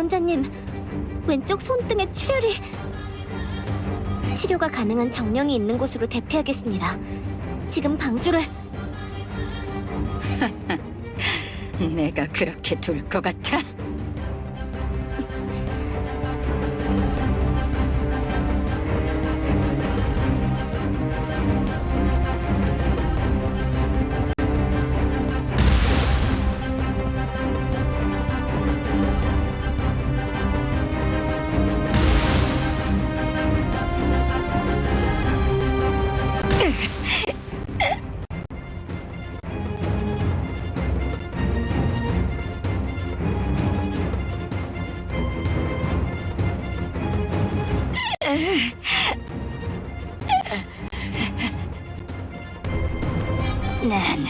구원자님, 왼쪽 손등에 출혈이... 치료가 가능한 정령이 있는 곳으로 대피하겠습니다. 지금 방주를... 내가 그렇게 둘 것 같아? 나는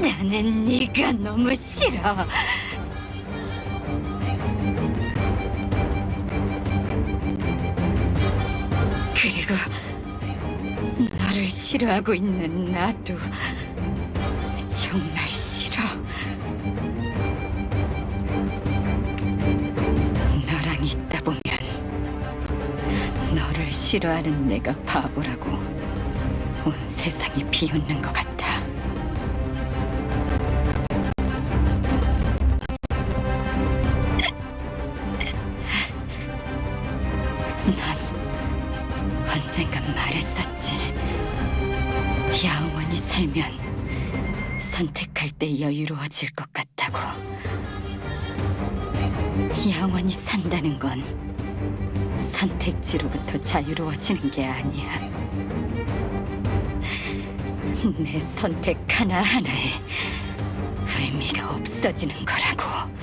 나는 네가 너무 싫어. 그리고 너를 싫어하고 있는 나도 정말 싫어. 싫어하는 내가 바보라고 온 세상이 비웃는 것 같아. 넌 언젠간 말했었지. 영원히 살면 선택할 때 여유로워질 것 같다고. 영원히 산다는 건 선택지로부터 자유로워지는 게 아니야. 내 선택 하나하나에 의미가 없어지는 거라고.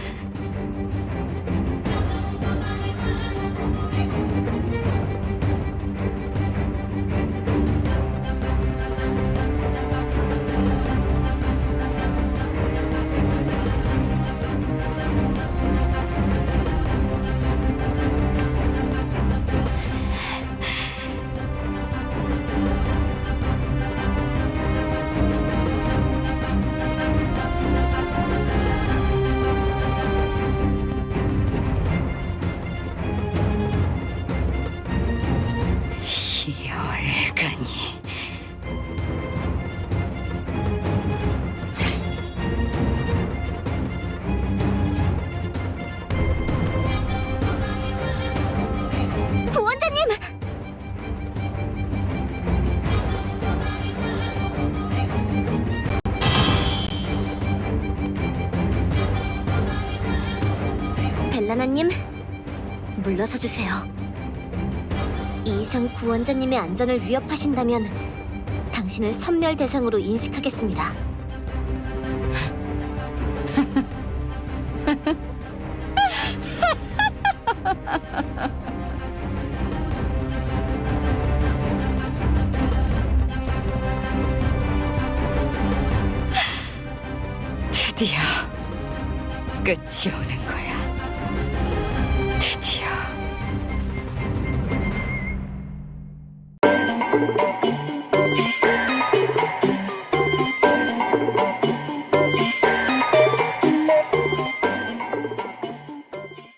벨라나님, 물러서 주세요. 이 이상 구원자님의 안전을 위협하신다면 당신을 선멸 대상으로 인식하겠습니다. 드디어 끝이 오는